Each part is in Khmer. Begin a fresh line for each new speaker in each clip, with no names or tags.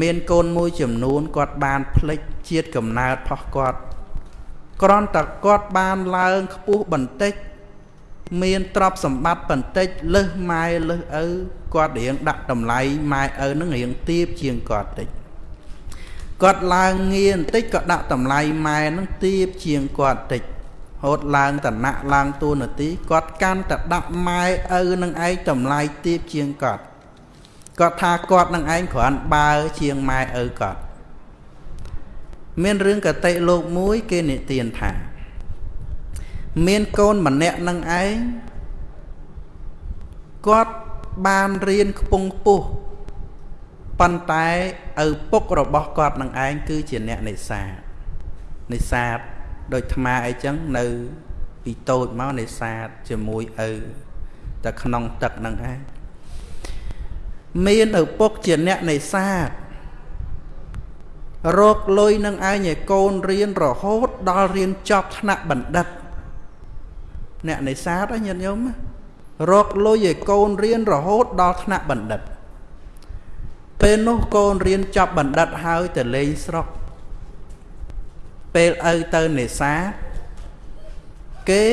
មានកូនមួយចំនួនគាត់បានផ្លិចជាតិកំណើតផុសគាត់គ្រាន់តែគាត់បានឡើងខ្ពស់បន្តិច មានទ្រព្យសម្បត្តិបន្តិចលើសម៉ែលើសឪគាត់រៀងដាក់តម្លៃម៉ែឪនឹងរៀងទៀបជាងគាត់តិចគាត់ឡើងងារបន្តិចក៏ដាក់តម្លៃម៉ែនឹងទៀបជាងគាត់តិចហូតឡើងតណៈឡើងតួនាទីគាត់កាន់តែដាក់ម៉ែឪនឹងឯងតម្លៃទៀបជាងគាត់ គាត់ថាគាត់នឹងឯងគ្រាន់បើជាងម៉ែឪគាត់មានរឿងកតិលោកមួយគេនិទានថា មានកូនម្នាក់នឹងឯងគាត់បានរៀនខ្ពង់ពុះប៉ុន្តែឪពុករបស់គាត់នឹងឯងគឺជាអ្នកនេសាទនេសាទដូចថ្មអីចឹងនៅពីតូចមកនេសាទជាមួយឪតែក្នុងទឹកនឹងឯង មានឪពុកជាអ្នកនេសាទរកលុយនឹងឯងឲ្យកូនរៀនរហូតដល់រៀនចប់ថ្នាក់បណ្ឌិត អ្នកនេសាទញាតិញោមរកលុយឲ្យកូនរៀនរហូតដល់ថ្នាក់បណ្ឌិត ពេលនោះកូនរៀនចប់បណ្ឌិតហើយទៅលេងស្រុក ពេលឪទៅនេសាទគេ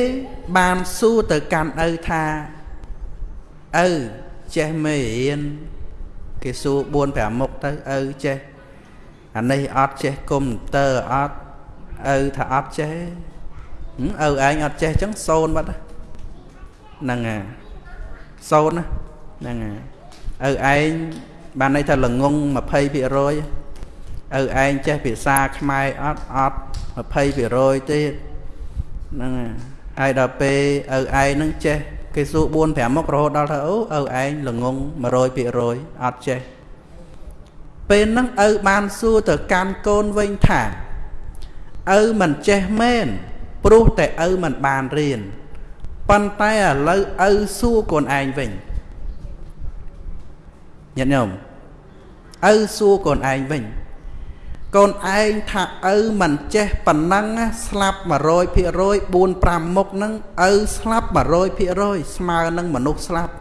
បានសួរទៅកាន់ឪថាឪ ចេះមេរៀនគេសួរ4 5មុខទៅឪចេះអានេះអត់ចេះកុំព្យូទ័រអត់ឪថាអត់ចេះឪឯងអត់ចេះអញ្ចឹងសូនបាត់ហ្នឹងហើយសូនហ្នឹងហើយឪឯងបានន័យថាល្ងង20%ឪឯងចេះភាសាខ្មែរអត់អត់20%ទៀតហ្នឹងហើយដល់ពេលឪឯងនឹងចេះ គេសួរ4 5មុខរហូតដល់ថាអូឪឯងល្ងង100%អត់ចេះពេលហ្នឹងឪបានសួរទៅកាន់កូនវិញថាឪមិនចេះមែនព្រោះតែឪមិនបានរៀនប៉ុន្តែឥឡូវឪសួរកូនឯងវិញញាតិញោមឪសួរកូនឯងវិញ កូនឯងថាឪមិនចេះប៉ុណ្ណឹងស្លាប់100% 4 5មុខហ្នឹងឪស្លាប់100%ស្មើនឹងមនុស្សស្លាប់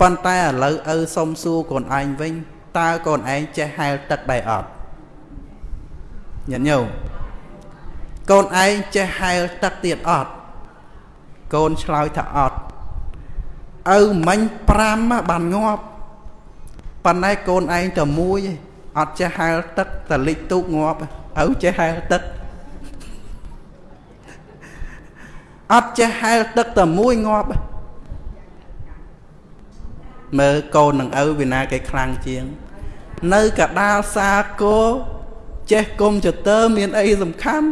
ប៉ុន្តែឥឡូវឪសុំសួរកូនឯងវិញតើកូនឯងចេះហែលទឹកដែរអត់ញាតិញោមកូនឯងចេះហែលទឹកទៀតអត់កូនឆ្លើយថាអត់ឪមិញ5បានងាប់ប៉ុន្តែកូនឯងតែមួយឯង អត់ចេះហែលទឹកតែលិចទូកងាប់ឪចេះហែលទឹកអត់ចេះហែលទឹកតែមួយងាប់មើលកូននឹងឪវិណាគេខ្លាំងជាង នៅកដាលសាគោចេះកុំព្យូទ័រមានអីសំខាន់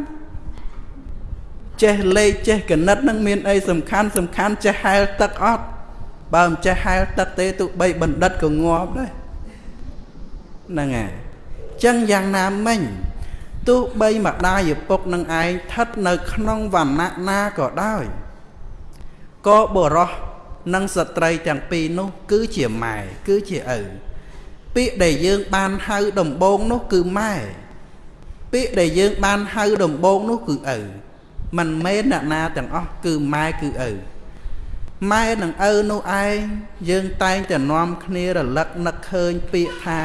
ចេះលេខចេះគណិតនឹងមានអីសំខាន់សំខាន់ចេះហែលទឹកអត់បើមិនចេះហែលទឹកទេទោះបីបណ្ឌិតក៏ងាប់ដែរ ហ្នឹងហើយចឹងយ៉ាងណាមិញទោះបីម្ដាយឪពុកនឹងឯងស្ថិតនៅក្នុងវណ្ណៈណាក៏ដោយក៏បរោះនិងស្ត្រីទាំងពីរនោះ គឺជាម៉ែគឺជាឪពាក្យដែលយើងបានហៅដំបងនោះគឺម៉ែពាក្យដែលយើងបានហៅដំបងនោះគឺឪមិនមែនអ្នកណាទាំងអស់គឺម៉ែគឺឪម៉ែនិងឪនោះឯងយើងតែងតែនាំគ្នារលឹកនឹកឃើញពាក្យថា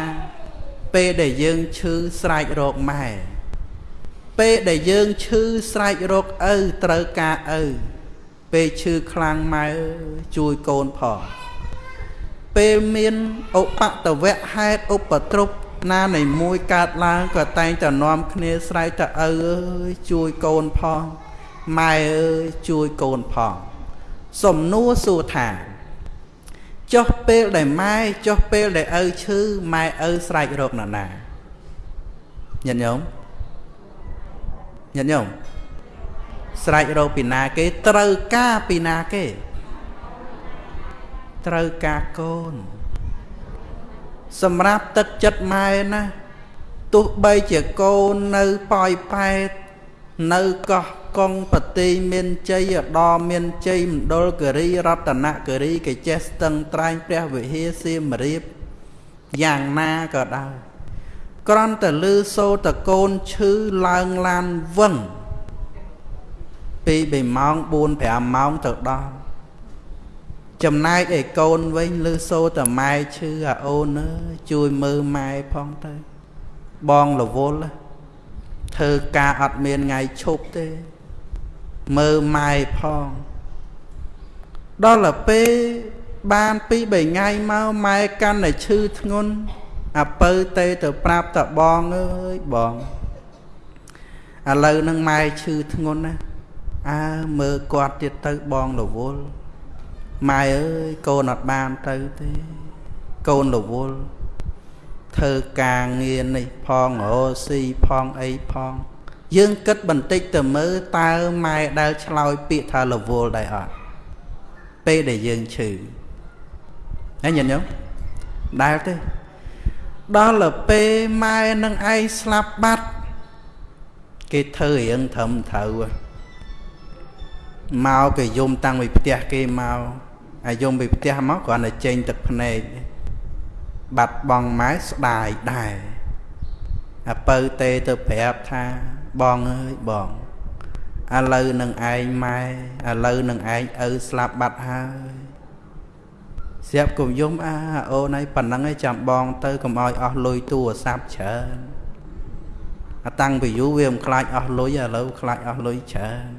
ពេលដែលយើងឈឺស្រែករកម៉ែពេលដែលយើងឈឺស្រែករកឪត្រូវការឪពេលឈឺខ្លាំងម៉ែជួយកូនផងពេលមានឧបតវៈហេតុឧបទ្រពណានៃមួយកើតឡើងក៏តែងតែនាំគ្នាស្រែកថាឪអើយជួយកូនផងម៉ែអើយជួយកូនផង សំណួរសួរថា ចុះពេលដែលម៉ែចុះពេលដែលឪឈឺម៉ែឪស្រែករកណាណាញាតិញោមញាតិញោមស្រែករកពីណាគេត្រូវការពីណាគេ ត្រូវការកូន សម្រាប់ទឹកចិត្តម៉ែណាទោះបីជាកូននៅប៉ោយប៉ែតនៅកោះ កុងបតីមានជ័យឧត្តមមានជ័យមណ្ឌលគិរីរតនគិរីគេចេះស្ទឹងត្រែងព្រះវិហារសៀមរាបយ៉ាងណាក៏ដោយក្រំតែលឺសូតកូនឈឺឡើងឡានវឹងពី3ម៉ោង4 5ម៉ោងទៅដល់ចំណែកឯកូនវិញលឺសូតែម៉ែឈឺអាអូនអើយជួយមើលម៉ែផងទៅបងរវល់ធ្វើការអត់មានថ្ងៃឈប់ទេ មើលម៉ែផងដល់ទៅពេលបានពី3ថ្ងៃមកម៉ែកាន់តែឈឺធ្ងន់អាពៅទេទៅប្រាប់តបងអើយបងឥឡូវនឹងម៉ែឈឺធ្ងន់ណាអើមើលគាត់ទៀតទៅបងរវល់ម៉ែអើយកូនអត់បានទៅទេកូនរវល់ធ្វើការងារនេះផងរោស៊ីផងអីផង យើងគិតបន្តិចទៅមើលតើម៉ែដែលឆ្លើយពាក្យថារវល់ដែរអត់ពេលដែលយើងឈឺហើយញាតិញោមដែលទេដល់ទៅពេលម៉ែនឹងឯងស្លាប់បាត់គេធ្វើរៀងត្រឹមត្រូវមកគេយំតាំងពីផ្ទះគេមកអាយំពីផ្ទះមកគ្រាន់តែចេញទឹកភ្នែកបាត់បងម៉ែស្ដាយដែរអាពៅទេទៅប្រាប់ថា បងអើយបងឥឡូវនឹងឯងម៉ែឥឡូវនឹងឯងឪស្លាប់បាត់ហើយស្រាប់គុំយំអាអូនឯងប៉ុណ្ណឹងឯងចាំបងទៅកុំឲ្យអស់លុយទូរស័ព្ទច្រើនអាតាំងពីយូរវាមិនខ្លាចអស់លុយឥឡូវខ្លាចអស់លុយច្រើន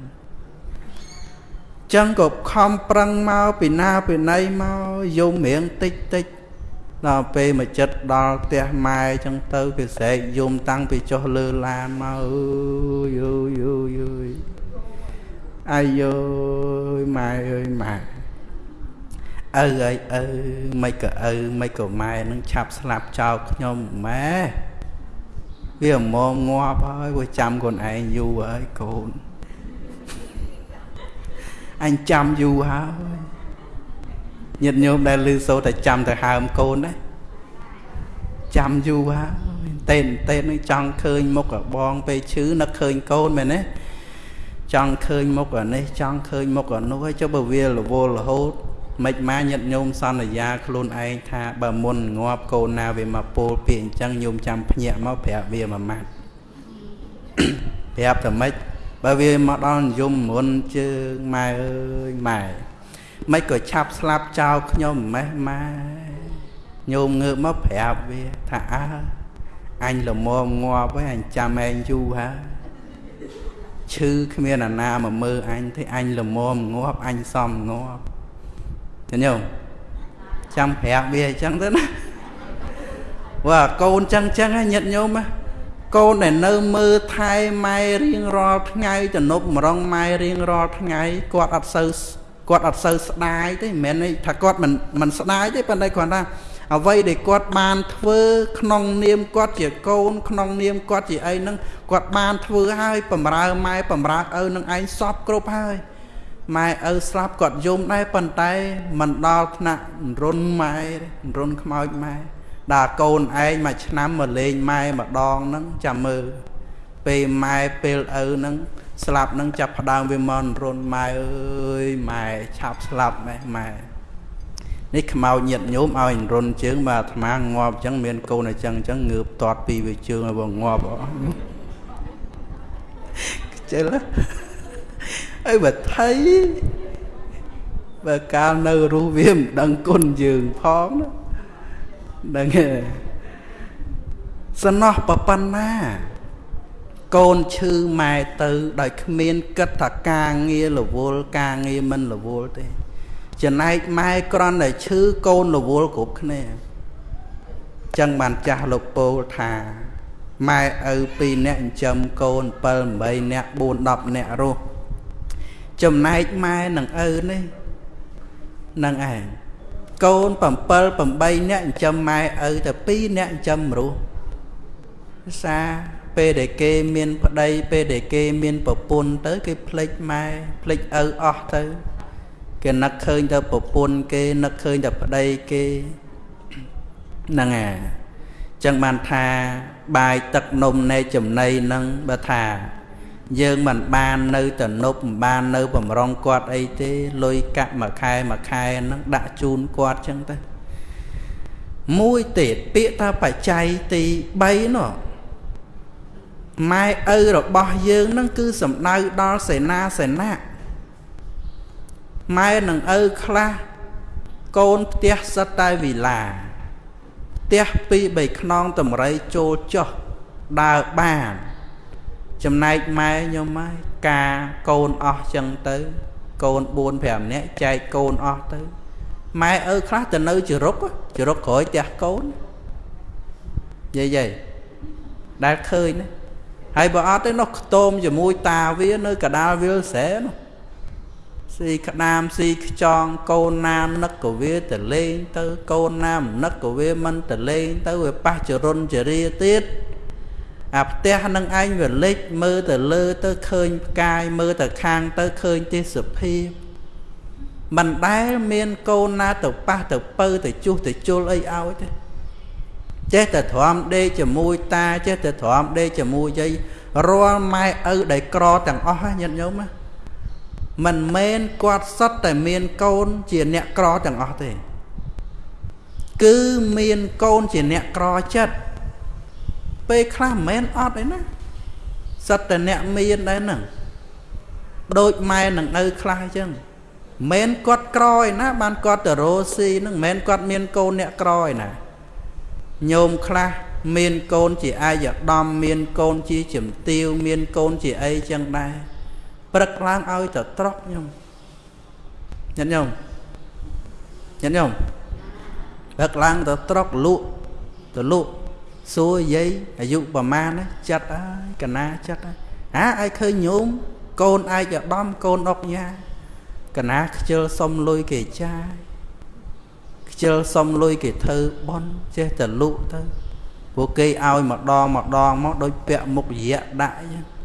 ចឹងក៏ខំប្រឹងមកពីណាពីណីមកយំរៀងតិចតិច ដល់ពេលមកចិត្តដល់ផ្ទះម៉ែចឹងទៅគេស្រែកយំតាំងពីចុះលើឡានមកអើយអើយអើយអើយអាយអើយម៉ែអើយម៉ែឪអើយឪមិនក៏ឪមិនក៏ម៉ែនឹងឆាប់ស្លាប់ចោលខ្ញុំម៉ែវាមកងាប់ហើយវាចាំខ្លួនឯងយូរហើយកូនអញចាំយូរហើយ ញាតិញោមដែលឮសូរតែចាំទៅហើមកូនណាចាំយូរហើយតេនតេននឹងចង់ឃើញមុខបងពេលឈឺនឹកឃើញកូនមែនទេចង់ឃើញមុខអានេះចង់ឃើញមុខអានោះហើយចុះបើវារវល់រហូតមិនមកញាតញោមសន្យាខ្លួនឯងថាបើមុនងាប់កូនណាវាមកពោលពាក្យអញ្ចឹងញោមចាំភ្ញាក់មកប្រាប់វាមួយម៉ាត់ប្រាប់តែម៉េចបើវាមកដល់យំមុនជើងម៉ែអើយម៉ែ មិនក៏ឆាប់ស្លាប់ចោលខ្ញុំម៉េះម៉ែញោមងើបមកប្រាប់វាថាអើអញល្មមងាប់ហើយអញចាំឯងយូរហើយឈឺគ្មានអាណាមកមើលអញទេអញល្មមងាប់អញសំងាប់ចាញោមចាំប្រាប់វាអញ្ចឹងទៅណាវ៉ាកូនចឹងចឹងហ្នឹងញាតញោមណាកូនដែលនៅមើលថែម៉ែរៀងរាល់ថ្ងៃទំនប់ម្រងម៉ែរៀងរាល់ថ្ងៃគាត់អត់សូវ គាត់អត់សូវស្ដាយទេមិនមែនថាគាត់មិនមិនស្ដាយទេប៉ុន្តែគាត់ថាអ្វីដែលគាត់បានធ្វើក្នុងនាមគាត់ជាកូនក្នុងនាមគាត់ជាអីហ្នឹងគាត់បានធ្វើហើយបំរើម៉ែបំរើឪនឹងឯងសពគ្រប់ហើយម៉ែឪស្លាប់គាត់យំដែរប៉ុន្តែមិនដល់ថ្នាក់រុនម៉ែរុនខ្មោចម៉ែដល់កូនឯងមួយឆ្នាំមកលេងម៉ែម្ដងហ្នឹងចាំមើលពេលម៉ែពេលឪហ្នឹង ស្លាប់ហ្នឹងចាប់ផ្ដើមវាមករុនម៉ែអើយម៉ែឆាប់ស្លាប់ម៉ែម៉ែនេះខ្មោចញាតញោមឲ្យរុនជើងមកអាត្មាងាប់អញ្ចឹងមានកូនអញ្ចឹងអញ្ចឹងងើបតាត់ពីវាជើងឲ្យបងងាប់អស់ខ្ជិលអីបើថៃបើកាលនៅរស់វាមិនដឹងគុណយើងផងណាដឹងទេសំណោះប៉ុណ្ណា កូនឈឺម៉ែទៅដោយគ្មានគិតថាការងាររវល់ការងារមិនរវល់ទេ ចំណែកម៉ែក្រន់តែឈឺកូនរវល់គ្រប់គ្នាចឹងបានចាស់លោកពោលថាម៉ែឪ2នាក់ចិញ្ចឹមកូន7 8នាក់4 10នាក់រស់ចំណែកម៉ែនឹងឪនេះនឹងឯងកូន7 8នាក់ចិញ្ចឹមម៉ែឪតែ2នាក់ចិញ្ចឹមមនុស្សសាពេលដែលគេមានប្តីពេលដែលគេមានប្រពន្ធទៅ គេភ្លេចម៉ែភ្លេចឪអស់ទៅ គេនឹកឃើញតែប្រពន្ធគេនឹកឃើញតែប្តីគេហ្នឹងអាចឹងបានថាបាយទឹកនំនៃចំណីហ្នឹងបើថា យើងមិនបាននៅតនប់មិនបាននៅបំរុងគាត់អីទេលុយកាក់មួយខែមួយខែហ្នឹងដាក់ជូនគាត់ចឹងទៅមួយទៀតពាក្យថាបច្ច័យទី3នោះ ម៉ែឪរបស់យើងហ្នឹងគឺសំដៅដល់សេនាសេនៈម៉ែនឹងឪខ្លះកូនផ្ទះសិតតែវិឡាផ្ទះពីរបីខ្នងតម្រៃចូលចុះដើរបានចំណែកម៉ែខ្ញុំម៉ែការកូនអស់ចឹងទៅ កូន4 5នាក់ចែកកូនអស់ទៅម៉ែឪខ្លះទៅនៅជរុកជរុកក្រោយផ្ទះកូនយាយយាយដែលឃើញណា ហើយបើអត់ទេនោះខ្ទមជាមួយតាវានៅកដាលវាលស្រែនោះស៊ីក្តាមស៊ីខ្ចងកូនណានឹកក៏វាទៅលេងទៅកូនណាមិននឹកក៏វាមិនទៅលេងទៅវាប៉ះចរុនចរិយាទៀតអាផ្ទះនឹងឯងវាលិចមើលទៅលើទៅឃើញផ្កាយមើលទៅខាងទៅឃើញទេសភាពមិនដែលមានកូនណាទៅប៉ះទៅពៅទៅជុះទៅជុលអីឲ្យទេ ចេះតែទ្រាំដេកជាមួយតាចេះតែទ្រាំដេកជាមួយយាយរាល់ម៉ែឪដែលក្រទាំងអស់ញាតិញោមមិនមែនគាត់សុទ្ធតែមានកូនជាអ្នកក្រទាំងអស់ទេ គឺមានកូនជាអ្នកក្រចិត្តពេលខ្លះមិនមែនអត់ឯណាសិតតែអ្នកមានដែរហ្នឹងដូចម៉ែនឹងឪខ្លះអញ្ចឹងមិនគាត់ក្រឯណាបានគាត់ទៅរោស៊ីហ្នឹងមិនគាត់មានកូនអ្នកក្រឯណា ញោមខ្លះមានកូនជាអាយដំ មានកូនជាជំទាវមានកូនជាអីចឹងដែរព្រឹកឡើងឲ្យទៅត្រកញោមញាតិញោមញាតិញោមព្រឹកឡើងទៅត្រកលក់ទៅលក់សួរយាយអាយុប្រមាណចិត្តហើយកណាចិត្តហើយអាឲ្យឃើញញោមកូនឯកឧត្តមកូនអុកញ៉ាកណាខ្ជិលសុំលុយគេចាយ ខ្ជិលសុំលុយគេធ្វើបន់ចេះតែលក់ទៅពួកគេឲ្យម្ដងម្ដងមកដូចពាក់មុខរយៈដាក់អញ្ចឹង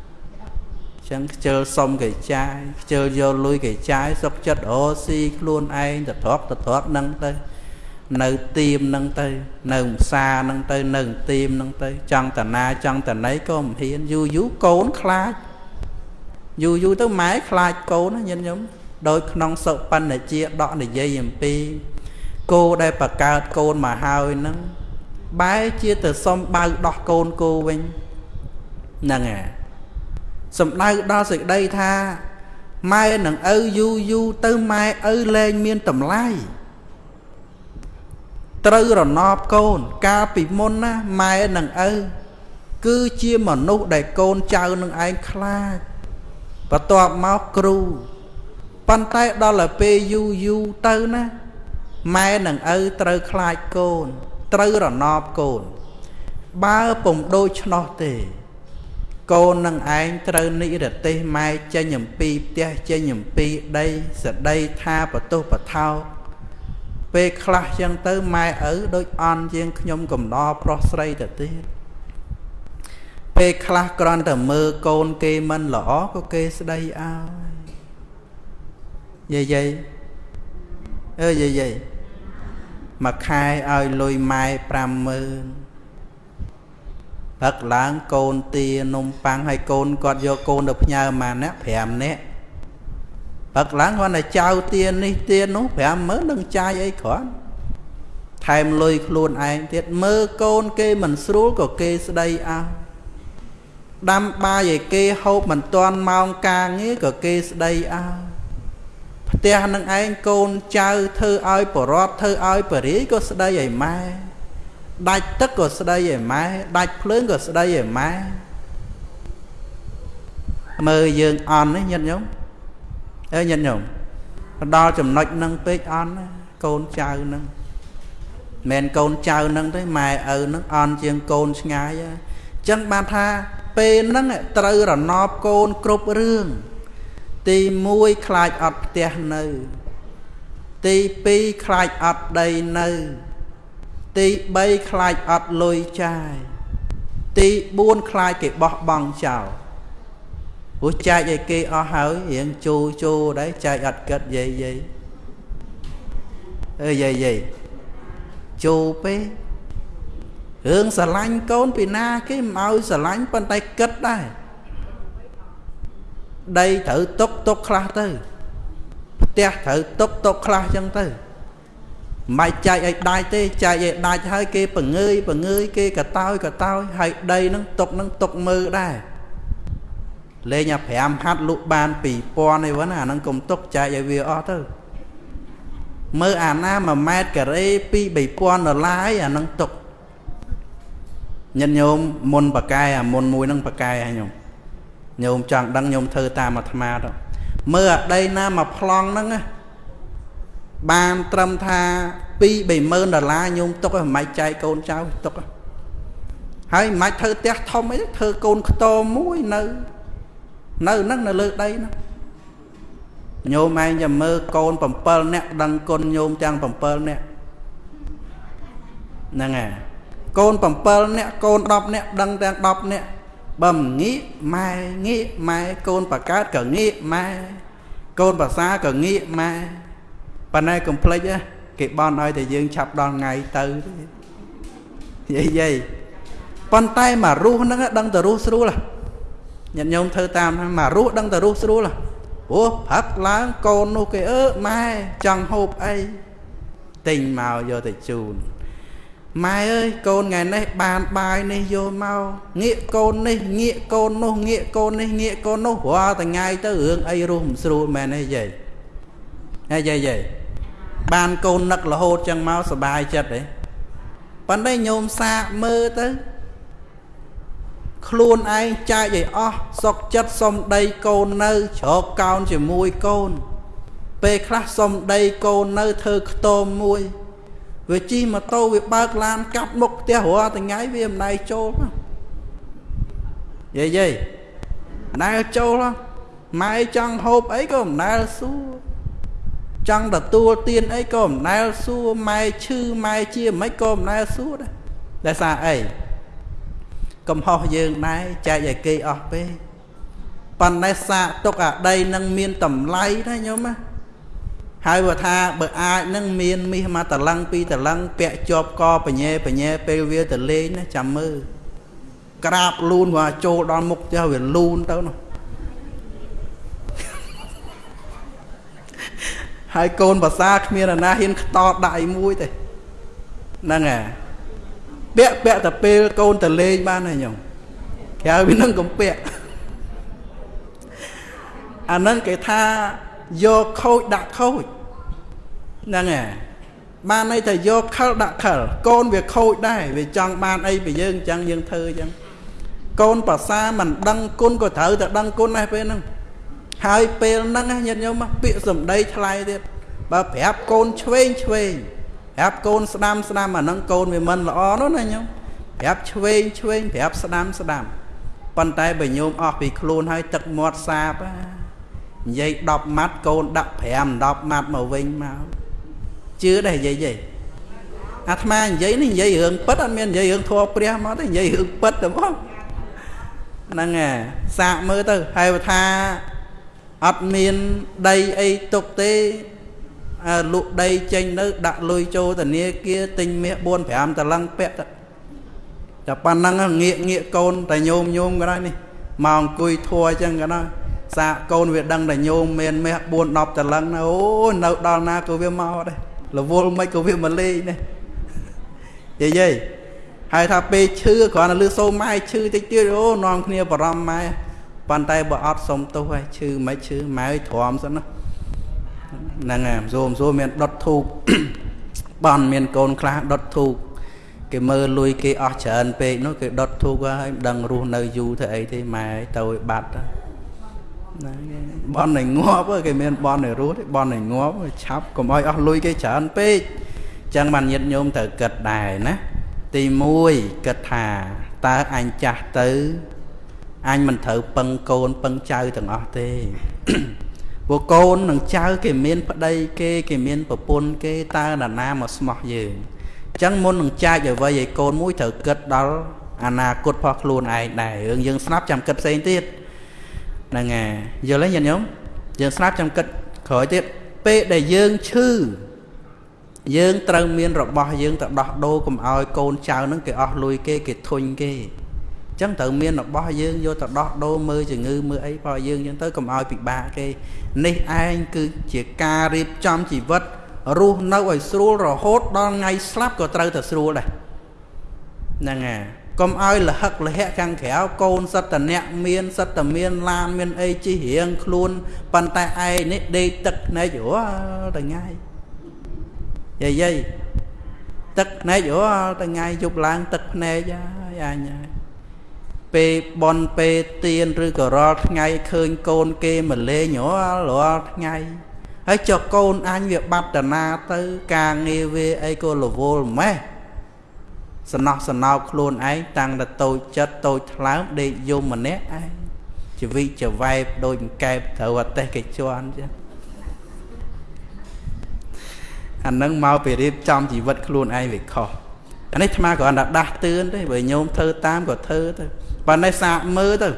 ចឹងខ្ជិលសុំគេចាយខ្ជិលយកលុយគេចាយសុកចិត្តអូស៊ីខ្លួនឯងទៅទ្របទៅទ្របនឹងទៅនៅទៀមនឹងទៅ នៅផ្សារនឹងទៅនៅទៀមនឹងទៅ ចង់តាណាចង់តាណីក៏មិនហ៊ានយូរយូរកូនខ្លាចយូរយូរទៅម៉ែខ្លាចកូនណាញាតិញោមដោយក្នុងសុបញ្ញជាដកនិយាយអំពី គោដែលបកើតកូនមកហើយនឹងបែរជាទៅសុំបៅដោះកូនគោវិញហ្នឹងហើយសំដៅដល់សេចក្តីថាម៉ែនឹងឪយូយូទៅម៉ែឪលែងមានតម្លៃត្រូវរណបកូន កាលពីមុនណាម៉ែនឹងឪគឺជាមនុស្សដែលកូនចៅនឹងឯងខ្លាចបន្ទាប់មកគ្រូប៉ុន្តែដល់ទៅពេលយូរយូរទៅណា ម៉ែនឹងឪត្រូវខ្លាចកូន ត្រូវរណបកូន បើពុំដូច្នោះទេ កូននឹងឯងត្រូវនិរទេសម៉ែចេញអំពីផ្ទះចេញអំពីដីសដីថាបតុបថោពេលខ្លះចឹងទៅម៉ែឪដូចអន់ជាងខ្ញុំកំដរប្រុសស្រីទៅទៀតពេលខ្លះគ្រាន់តែមើលកូនគេមិនល្អក៏គេស្ដីឲ្យយាយយាយអើយាយយាយ មួយខែឲ្យលុយម៉ែ50000ព្រឹកឡើងកូនទានំប៉័ងហើយកូនគាត់យកកូនទៅផ្ញើម៉ានអ្នក5នាក់ព្រឹកឡើងគាត់តែចៅទានេះទានោះ50000នឹងចាយអីគ្រាន់ថែមលុយខ្លួនឯងទៀតមើលកូនគេមិនស្រួលក៏គេស្ដីអោដាំបាយឲ្យគេហូបមិនទាន់ម៉ោងការងារក៏គេស្ដីអោ ផ្ទះនឹងឯងកូនចៅធ្វើឲ្យបរតធ្វើឲ្យបរិយក៏ស្ដីឲ្យម៉ែដាច់ទឹកក៏ស្ដីឯម៉ែដាច់ភ្លើងក៏ស្ដីឯម៉ែមើលយើងអន់នេះញាតិញោមអើញាតិញោមដល់ចំណុចនឹងពេកអន់កូនចៅនឹងមិនកូនចៅនឹងទេម៉ែឪនឹងអន់ជាងកូនឆ្ងាយអញ្ចឹងបានថាពេលហ្នឹងត្រូវរណបកូនគ្រប់រឿង ទី1ខ្លាចអត់ផ្ទះនៅ ទី2ខ្លាចអត់ដីនៅ ទី3ខ្លាចអត់លុយចាយទី4ខ្លាចគេបោះបង់ចោលព្រោះចែកឲ្យគេអស់ហើយរៀងជូជូដែរចែកអត់គិតយាយយាយអើយាយយាយជូពេរឿងស្រឡាញ់កូនពីណាគេមិនឲ្យស្រឡាញ់ប៉ុន្តែគិតដែរ ដីត្រូវຕົកຕົកខ្លះទៅផ្ទះត្រូវຕົកຕົកខ្លះចឹងទៅមិនចែកឲ្យដាច់ទេចែកឲ្យដាច់ហើយគេបង្ងើយបង្ងើយគេកតោយកតោយហើយដីនឹងຕົកនឹងຕົកមើលដែរលេងអា5ហាត់លក់បាន2000ឯវ៉ាណាអានឹងកុំຕົកចែកឲ្យវាអស់ទៅ មើលអាណា1ម៉ែត្រការ៉េ2 3000ដុល្លារអានឹងទុកញាតិញោមមុនបកែអាមុនមួយនឹងបកែហ่าញោម ញោមចង់ដឹងញោមធ្វើតាមអាត្មាទៅមើលអាដីណាមកប្លង់ហ្នឹងបានត្រឹមថា2 30000ដុល្លារញោមទុកឲ្យមិនចែកកូនចៅទុកហើយមិនធ្វើផ្ទះធំអីធ្វើកូនខ្ទមមួយនៅនៅហ្នឹងនៅលើដីហ្នឹងញោមឯងចាំមើលកូន7នាក់ដឹងគុណញោមទាំង7នាក់ហ្នឹងហើយកូន7នាក់កូន10នាក់ដឹងទាំង10នាក់ បើមិនងាកម៉ែងាកម៉ែកូនបកើតក៏ងាកម៉ែកូនភាសាក៏ងាកម៉ែប៉ុន្តែកុំភ្លេចគេបន់ឲ្យតែយើងឆាប់ដល់ថ្ងៃទៅយាយយាយប៉ុន្តែមករស់ហ្នឹងដឹងតែរស់ស្រួលញាតិញោមធ្វើតាមមករស់ដឹងតែរស់ស្រួលព្រោះផឹកឡើងកូននោះគេអើម៉ែចង់ហូបអីទិញមកយកទៅជូន ម៉ែអើយកូនថ្ងៃនេះបានបាយនេះយកមកងាកកូននេះងាកកូននោះងាកកូននេះងាកកូននោះរាល់ថ្ងៃទៅរឿងអីរស់មិនស្រួលមែនទេយាយហេយាយយាយបានកូននឹករហូតចឹងមកសុបាយចិត្តទេប៉ុន្តែញោមសាកមើលទៅខ្លួនឯងចែកឲ្យអស់សុកចិត្តសុំដីកូននៅជ្រកកោនជាមួយកូន ពេលខ្លះសុំដីកូននៅធ្វើខ្ទមមួយ វាជិះម៉ូតូវាបើកឡានកាប់មុខផ្ទះរាល់ថ្ងៃវាមិនដៃចូលយាយយាយណែចូលម៉ែចង់ហូបអីក៏មិនដែលសួរចង់ទទួលទានអីក៏មិនដែលសួរម៉ែឈឺម៉ែជាមិនក៏មិនដែលសួរដែរដែលសារអីកំហុសយើងដែរចែកឲ្យគេអស់ពេកប៉ុន្តែសាកទុកអាដីនឹងមានតម្លៃណាញោមណា ហើយបើថាបើអាចនឹងមានមាសមកតឡឹងពីរតឡឹងពាក់ជាប់កបញែបញែពេលវាទៅលេងណាចាំមើលក្រាបលូនវាចូលដល់មុខផ្ទះវាលូនទៅនោះហើយកូនភាសាគ្មានអាណាហ៊ានខ្តតដៃមួយទេហ្នឹងហើយពាក់ពាក់តែពេលកូនទៅលេងបានហើយញោមក្រៅពីនឹងកំពាក់អាហ្នឹងគេថា យកខូចដាក់ខូចហ្នឹងហើយបានន័យថាយកខលដាក់ខលកូនវាខូចដែរវាចង់បានអីពីយើងអញ្ចឹងយើងធ្វើអញ្ចឹងកូនប្រសាមិនដឹងគុណក៏ត្រូវតែដឹងគុណដែរពេលហ្នឹងហើយពេលហ្នឹងញាតិញោមពាក្យសម្ដីថ្លៃទៀតបើប្រាប់កូនឆ្វេងឆ្វេងប្រាប់កូនស្ដាំស្ដាំអាហ្នឹងកូនវាមិនល្អនោះណាញោមប្រាប់ឆ្វេងឆ្វេងប្រាប់ស្ដាំស្ដាំប៉ុន្តែបើញោមអស់ពីខ្លួនហើយទឹកមាត់សាប និយាយ10ម៉ាត់កូនដាក់5 10ម៉ាត់មកវិញមកជឿដែរនិយាយទេអាត្មានិយាយនេះនិយាយរឿងពិតអត់មាននិយាយរឿងធัวព្រះមកទេនិយាយរឿងពិតទៅមកហ្នឹងហើយសាកមើលទៅហើយថាអត់មានដីអីទុកទេលក់ដីចេញនៅដាក់លុយចូលធនាគារទិញមាស4 5តឡឹងពាក់តែប៉ុណ្ណឹងងាកងាកកូនតែញោមញោមក៏ដែរនេះមកអង្គុយធัวអញ្ចឹងក៏ដែរ សាកកូនវាដឹងតែញោមមានមាស4 10តឡឹងណាអូនៅដល់ណាក៏វាមកដែររវល់មិនក៏វាមកលេងនេះយាយយាយហើយថាពេលឈឺគ្រាន់តែលឺសូមម៉ែឈឺតិចទៀតអូនាំគ្នាបារម្ភម៉ែប៉ុន្តែបើអត់សុំទោសហើយឈឺមិនឈឺម៉ែឲ្យទ្រាំសិនណាហ្នឹងហើយសួរសួរមានដុតធូបបន់មានកូនខ្លះដុតធូបគេមើលលុយគេអស់ច្រើនពេកនោះគេដុតធូបហើយមិនដឹងរស់នៅយូរធ្វើអីទេម៉ែទៅឲ្យបាត់ ណាបន់ឲ្យងាប់គេមានបន់ឲ្យរស់ទេបន់ឲ្យងាប់ឆាប់កុំឲ្យអស់លុយគេច្រើនពេកចឹងបានញាតញោមត្រូវគិតដែរណាទី1គិតថាតើអញចាស់ទៅអញមិនត្រូវពឹងកូនពឹងចៅទាំងអស់ទេព្រោះកូននិងចៅគេមានប្តីគេគេមានប្រពន្ធគេតើណានាមកស្មោះយើងអញ្ចឹងមុននឹងចែកអ្វីឲ្យកូនមួយត្រូវគិតដល់អនាគតរបស់ខ្លួនឯងដែររឿងយើងស្នាប់ចាំគិតផ្សេងទៀត ហ្នឹងហើយយល់ទេញាតិញោមយើងស្នាប់ចាំគិតក្រោយទៀតពេលដែលយើងឈឺយើងត្រូវមានរបស់យើងទៅដោះដូរកុំឲ្យកូនចៅនឹងគេអស់លុយគេគេធុញគេអញ្ចឹងត្រូវមានរបស់យើងយកទៅដោះដូរមើលជំងឺមើលអីបើយើងអញ្ចឹងទៅកុំឲ្យពិបាកគេនេះឯងគឺជាការរៀបចំជីវិតរស់នៅឲ្យស្រួលរហូតដល់ថ្ងៃស្លាប់ក៏ត្រូវតែស្រួលដែរហ្នឹងហើយ កុំឲ្យលហឹកលហៈខាងក្រៅកូនសិតតអ្នកមានសិតតមានឡានមានអីជិះរៀងខ្លួនប៉ុន្តែឯងនេះដេកទឹកភ្នែករាល់ថ្ងៃយាយយាយទឹកភ្នែកអូថ្ងៃយប់ឡើងទឹកភ្នែកហើយអញហើយពេលបនពេលទៀនឬក៏រាល់ថ្ងៃឃើញកូនគេមកលេងរាល់រាល់ថ្ងៃហើយចុះកូនអញវាបាត់តាណាទៅ ការងារវាអីក៏រវល់ម៉េះ សំណោះសំណោកខ្លួនឯងតាំងតែតូចចិត្តតូចថ្លើមដេកយំម្នាក់ឯងជីវិតចវែបដូចកែបត្រូវអតេះគេជន់ចឹងអានឹងមកពីរៀបចំជីវិតខ្លួនឯងវាខុសអានេះអាត្មាគ្រាន់តែដាស់តឿនទេបើញោមធ្វើតាមក៏ធ្វើទៅបើនេះសាកមើលទៅ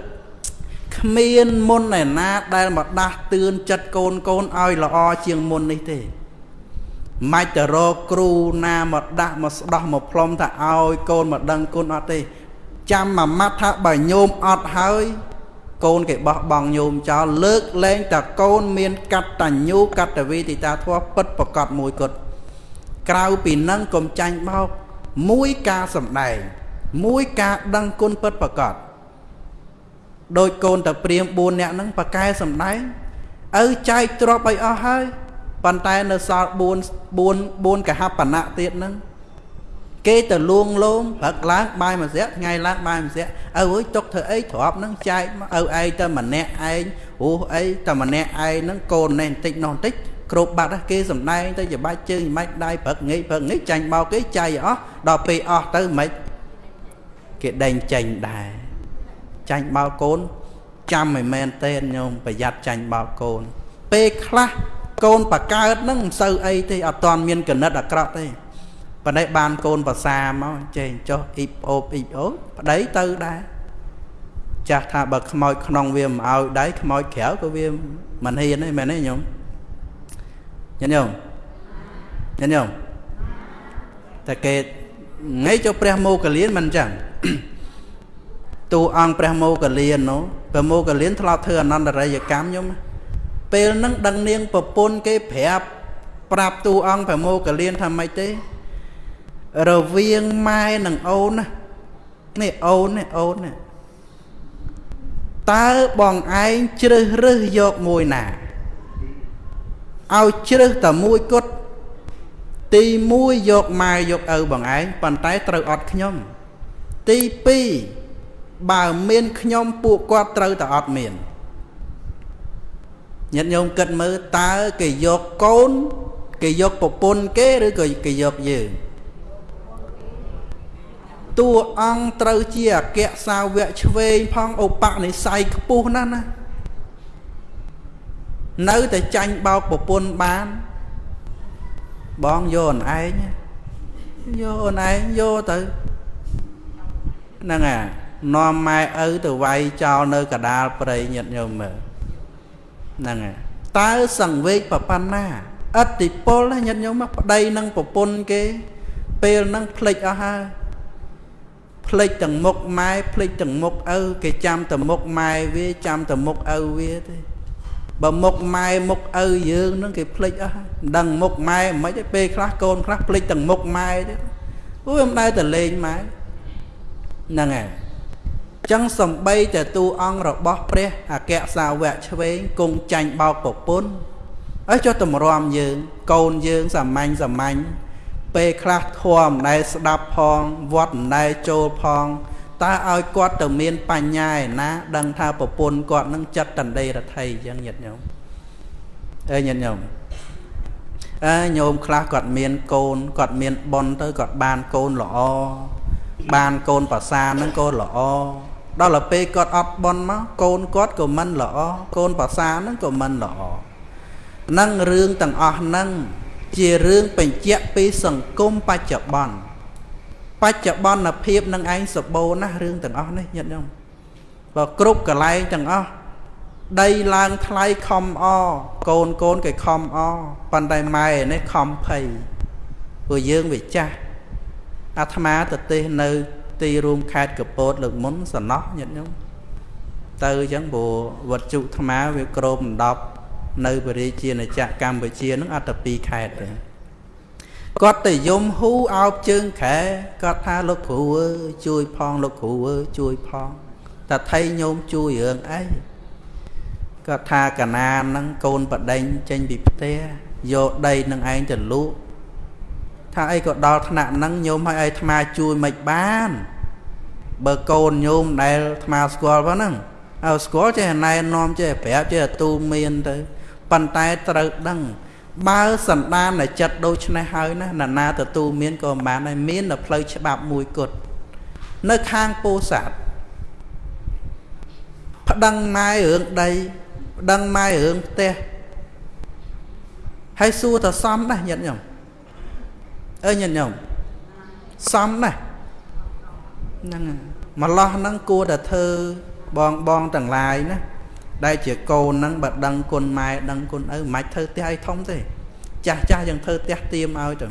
គ្មានមុនឯណាដែលមកដាស់តឿនចិត្តកូនកូនឲ្យល្អជាងមុននេះទេ មិនទៅរកគ្រូណាមកដាក់មកស្ដោះមកផ្លុំថាឲ្យកូនមកដឹងគុណអត់ទេចាំមួយម៉ាត់ថាបើញោមអត់ហើយកូនគេបោះបង់ញោមចោលលើកលែងតែកូនមានកតញ្ញូកតវីទីតាធម៌ពិតប្រកបមួយគត់ក្រៅពីនឹងកុំចាញ់បោកមួយការសំដែងមួយការដឹងគុណពិតប្រកបដោយកូនតាព្រាម4នាក់ហ្នឹងប៉កែសំដែងឪចែកទ្រពឲ្យអស់ហើយ ប៉ុន្តែនៅសល់4 4 4កហបណៈទៀតហ្នឹងគេទៅលួងលោមព្រឹកឡើងបាយមួយស្រាក់ថ្ងៃឡើងបាយមួយស្រាក់ឪអើយຕົកធ្វើអីទ្របហ្នឹងចែកមកឪឯងទៅម្នាក់ឯងអូអីតែម្នាក់ឯងហ្នឹងកូននេះបន្តិចនោះបន្តិចគ្រប់បាត់គេសំដែងទៅច្បាច់ជើងមិនដៃព្រឹកងាយព្រឹកងាយចាញ់បោកគេចៃអស់ដល់ពេលអស់ទៅមិនគេដេញចេញដែរចាញ់បោកកូនចាំមិនមែនទេញោមប្រយ័ត្នចាញ់បោកកូនពេលខ្លះ កូនបកើតហ្នឹងមិនសូវអីទេអត់តាន់មានកណិតអាក្រក់ទេប៉ុន្តែបានកូនប្រសាមកចេះចុះអ៊ីបអូបអ៊ីបអូប្តីទៅដែរចាស់ថាបើខ្មោចក្នុងវាមិនឲ្យដៃខ្មោចក្រៅក៏វាមិនហ៊ានទេមែនទេញោមញាតិញោមញាតិញោមតែគេថ្ងៃចុះព្រះមោគលានមិនអញ្ចឹងទូអង្គព្រះមោគលាននោះព្រះមោគលានធ្លាប់ធ្វើអនន្តរិយកម្មញោម ពេលហ្នឹងដឹងនាងប្រពន្ធគេប្រាប់ប្រាប់ទូអង្គព្រះមោគលានថាម៉េចទេរវាងម៉ែនិងអូនណានេះអូននេះអូននេះតើបងឯងជ្រើសរើសយកមួយណាឲ្យជ្រើសតែមួយគត់ទី1យកម៉ែយកឪបងឯងប៉ុន្តែត្រូវអត់ខ្ញុំទី2បើមានខ្ញុំពួកគាត់ត្រូវតែអត់មាន ញាតិញោមគិតមើលតើគេយកកូន គេយកប្រពន្ធគេឬក៏គេយកយើងតួអង្គត្រូវជាអគ្គសាវកឆ្វេងផងឧបនិស្ស័យខ្ពស់ណាស់ណានៅតែចាញ់បោកប្រពន្ធបាន បងយកអូនឯងយកអូនឯងយកទៅហ្នឹងអានាំម៉ែឪទៅវាយចោលនៅកដាលព្រៃញាតញោមមើល ហ្នឹងហើយតើសង្វេកប្រប៉ុណ្ណាអតិពលញាតញោមប្តីនឹងប្រពន្ធគេ ពេលហ្នឹងភ្លេចអស់ហើយភ្លេចទាំងមុខម៉ែភ្លេចទាំងមុខឪគេចាំតែមុខម៉ែវាចាំតែមុខឪវាទេបើមុខម៉ែមុខឪយើងនឹងគេភ្លេចអស់ហើយដឹងមុខម៉ែមិនទេពេលខ្លះកូនខ្លះភ្លេចទាំងមុខម៉ែទៀតអូវាមិនដែលតែលេងម៉ែហ្នឹងហើយ ចឹងសំបីតែទូអង្គរបស់ព្រះអគ្គសាវកឆ្វេងគង់ចាញ់បោកប្រពន្ធហើយចុះតម្រាំយើង កូនយើងសាមញ្ញសាមញ្ញពេលខ្លះធម៌មិនដែលស្ដាប់ផងវត្តមិនដែលចូលផងតើឲ្យគាត់ទៅមានបញ្ញាឯណា ដឹងថាប្រពន្ធគាត់នឹងចិត្តតណ្ដេរដ្ឋីអញ្ចឹងញាតិញោមអើញាតិញោមអើញោមខ្លះគាត់មានកូនគាត់មានប៉ុនទៅគាត់បានកូនល្អបានកូនប្រសានឹងកូនល្អ ដល់ទៅពេលគាត់អត់ប៉ុនមកកូនគាត់ក៏មិនល្អកូនប្រសានឹងក៏មិនល្អនឹងរឿងទាំងអស់ហ្នឹងជារឿងបញ្ជាក់ពីសង្គមបច្ចុប្បន្នបច្ចុប្បន្នភាពនឹងឯងសបោណាស់រឿងទាំងអស់នេះញាតិញោមបើគ្រប់កន្លែងទាំងអស់ដីឡើងថ្លៃខំអកូនកូនគេខំអប៉ុន្តែម៉ែនេះខំភ័យព្រោះយើងវាចាស់អាត្មាទៅទេសនៅ ទីរួមខេត្តកពតលើកមុនសំណោះញាតិញោមទៅអញ្ចឹងព្រោះវត្តជុអាត្មាវាក្រម10នៅបរិជាណាចក្រកម្ពុជានឹងអត់តែ2ខេត្តទេគាត់ទៅយំហ៊ូអោបជើងខែគាត់ថាលោកគ្រូអើយជួយផងលោកគ្រូអើយជួយផងតែថៃញោមជួយរឿងអីគាត់ថាកណានហ្នឹងកូនបដិញចេញពីផ្ទះយកដីនឹងឯងទៅលក់ ថាអីក៏ដល់ថ្នាក់ហ្នឹងញោមឲ្យអាត្មាជួយមិនបាន បើកូនញោមដែលអាត្មាស្គាល់ប៉ុណ្ណឹងឲ្យស្គាល់ចេះណែនាំចេះប្រាប់ចេះទូមានទៅប៉ុន្តែត្រូវដឹងបើសន្តានតែចិត្តដូចនេះហើយណាណានាទទួលមានក៏មិនបានដែរមានតែផ្លូវច្បាប់មួយគត់នៅខាងពោធិ៍សាត់ប្តឹងម៉ែរឿងដីប្តឹងម៉ែរឿងផ្ទះហើយសួរតសំដែរញាតិញោម អើញាតិញោមសំដែរហ្នឹងម្លោះហ្នឹងគួរតែធ្វើបងបងទាំងឡាយណាដែលជាកូនហ្នឹងបើដឹងគុណម៉ែដឹងគុណឪមិនអាចធ្វើផ្ទះអីធំទេ ចាស់ចាស់យើងធ្វើផ្ទះទៀមឲ្យទៅ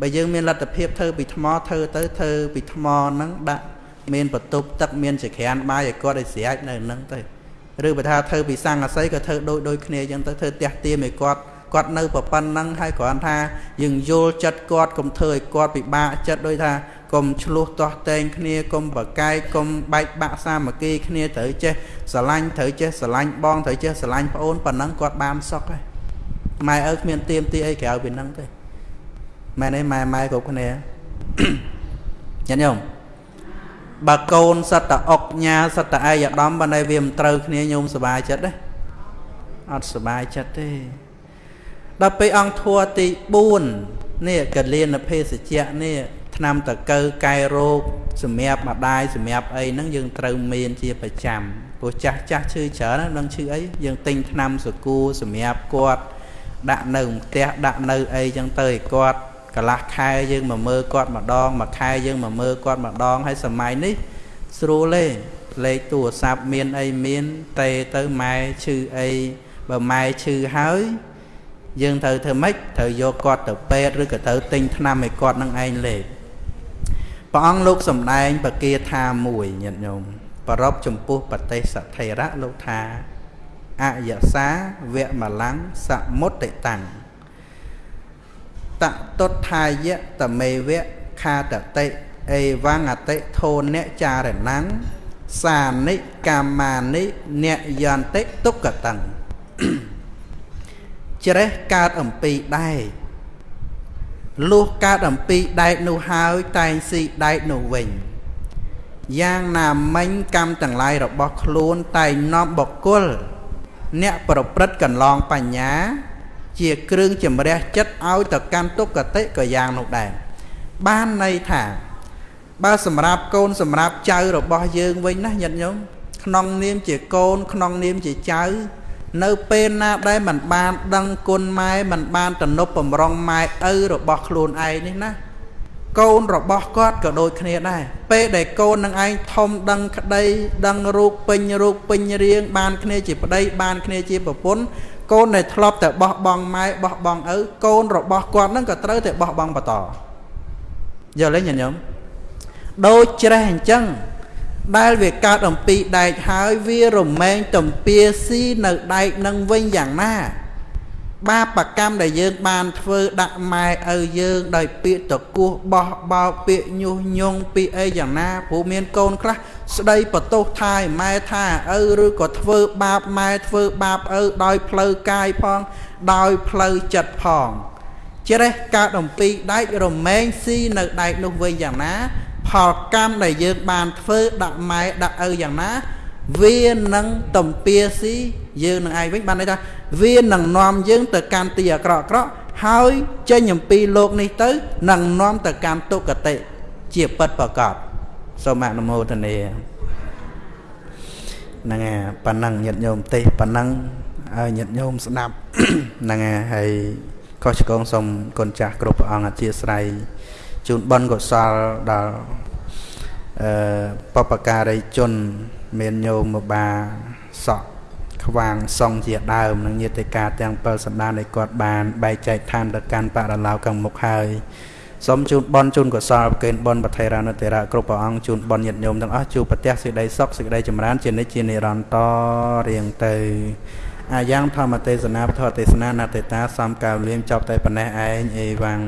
បើយើងមានលទ្ធភាពធ្វើពីថ្មធ្វើទៅធ្វើពីថ្មហ្នឹងដាក់មានបន្ទប់ទឹកមានចក្រានបាយឲ្យគាត់ឲ្យស្រែកនៅហ្នឹងទៅឬបើថាធ្វើពីសង្កសីក៏ធ្វើដូចដូចគ្នាអញ្ចឹងទៅធ្វើផ្ទះទៀមឲ្យគាត់ គាត់នៅប្រប៉ុណ្ណឹងហើយគ្រាន់ថាយើងយល់ចិត្តគាត់កុំធ្វើឲ្យគាត់ពិបាកចិត្តដោយថាកុំឆ្លោះទាស់តែងគ្នាកុំបកែកកុំបែកបាក់សាមគ្គីគ្នាត្រូវចេះស្រឡាញ់ត្រូវចេះស្រឡាញ់បងត្រូវចេះស្រឡាញ់ប្អូនប៉ុណ្ណឹងគាត់បានសុខហើយម៉ែឪគ្មានទៀមទីអីក្រៅពីហ្នឹងទេម៉ែនេះម៉ែម៉ែគ្រប់គ្នាញ៉ាំញោមបើកូនសត្វតអុកញ៉ាសត្វតឯកឧត្តមបើនៅវាមិនត្រូវគ្នាញោមសុបាយចិត្តទេអត់សុបាយចិត្តទេ ដល់ពេលអង្គធัวទី4នេះកលៀនភេសជ្ជៈនេះឆ្នាំតកើកែរោគសម្រាប់ម្ដាយសម្រាប់អីហ្នឹងយើងត្រូវមានជាប្រចាំព្រោះចាស់ចាស់ឈឺច្រើនហ្នឹងឈឺអីយើងទិញថ្នាំសកូសម្រាប់គាត់ដាក់នៅផ្ទះដាក់នៅអីចឹងទៅឲ្យគាត់កន្លះខែយើងមកមើលគាត់ម្ដងមួយខែយើងមកមើលគាត់ម្ដងហើយសម័យនេះស្រួលទេលេខទូរស័ព្ទមានអីមានទេទៅម៉ែឈឺអីបើម៉ែឈឺហើយ យើងត្រូវធ្វើម៉េចត្រូវយកគាត់ទៅពេទ្យឬក៏ត្រូវទិញថ្នាំឲ្យគាត់នឹងឯងលេខព្រះអង្គលោកសំដែងបកាថាមួយញាតិញោមប្ររពចំពោះបទេសថេរៈលោកថាអយសាវៈមលាំងសមុតិតាំងតតុដ្ឋាយៈតមេវៈខាតតិអេវងអតិធោនៈចារណੰសានិកាមានិនយន្តិទុក្កតੰ ជ្រេះកើតអំពីដែកលុះកើតអំពីដែកនោះហើយតែងស៊ីដែកនោះវិញយ៉ាងណាមិញកម្មទាំងឡាយរបស់ខ្លួនតែងនាំបកគលអ្នកប្រព្រឹត្តកន្លងបញ្ញា ជាគ្រឿងជំរះចិត្តឲ្យទៅកាន់ទុក្ខតិក៏យ៉ាងនោះដែរបានន័យថាបើសម្រាប់កូនសម្រាប់ចៅរបស់យើងវិញណាញាតិញោមក្នុងនាមជាកូនក្នុងនាមជាចៅ នៅពេលណាដែលមិនបានដឹងគុណម៉ែមិនបានទំនប់បំរុងម៉ែឪរបស់ខ្លួនឯងនេះណាកូនរបស់គាត់ក៏ដូចគ្នាដែរពេលដែលកូននឹងឯងធំដឹងក្តី ដឹងរូបពេញរូបពេញរាង បានគ្នាជាប្តីបានគ្នាជាប្រពន្ធកូនដែលធ្លាប់តែបោះបង់ម៉ែបោះបង់ឪកូនរបស់គាត់នឹងក៏ត្រូវតែបោះបង់បន្តយល់ទេញញឹមដូចច្រេះអញ្ចឹង ដែលវាកើតអំពីដែកហើយវារមែងទំពាស៊ីនៅដែកនឹងវិញយ៉ាងណា បាបកម្មដែលយើងបានធ្វើដាក់ម៉ែឪយើងដោយពាក្យតគោះបោះបោកពាក្យញុះញង់ពាក្យអីយ៉ាងណាព្រោះមានកូនខ្លះស្ដីបន្ទោសថាឲ្យម៉ែថាឪឬក៏ធ្វើបាបម៉ែធ្វើបាបឪដោយផ្លូវកាយផង ដោយផ្លូវចិត្តផងជ្រេះកើតអំពីដែករមែងស៊ីនៅដែកនោះវិញយ៉ាងណា ផលកម្មដែលយើងបានធ្វើដាក់ម៉ែដាក់ឪយ៉ាងណា វានឹងតំពាស៊ីយើងនឹងឯងវិញបានន័យថាវានឹងនាំយើងទៅកាន់ទីអាក្រក់អាក្រក់ហើយចេញអំពីលោកនេះទៅនឹងនាំទៅកាន់ទុគតិជាពិតប្រកបសូមអនុមោទនាហ្នឹងហើយប៉ណ្ណឹងញាតិញោមទេសប៉ណ្ណឹងឲ្យញាតិញោមស្ដាប់ហ្នឹងហើយហើយខុសឆ្គងសូមគុណចាស់គ្រប់ព្រះអង្គអធិស្ឋាន ជូនបុណ្យកុសលដល់អឺបបការីជន មានញោមមកបាសក់ខ្វាងសងជាដើមនិងញាតិកាទាំង7សន្តានដែលគាត់បានបែកចែកឋានទៅកាន់បរិឡៅខាងមុខហើយសូមជូនបនជូនកុសលប្រកេនបនបថេរានុទេរៈគ្រប់ព្រះអង្គជូនបនញាតិញោមទាំងអស់ជួបប្រទះសេចក្តីសុខសេចក្តីចម្រើនជានិច្ចជានិរន្តររៀងទៅអាយ៉ាងធម្មទេសនាពធទេសនានតេតាសំកៅលៀមចប់តែប៉ុណ្ណេះឯងអេវ៉ាំង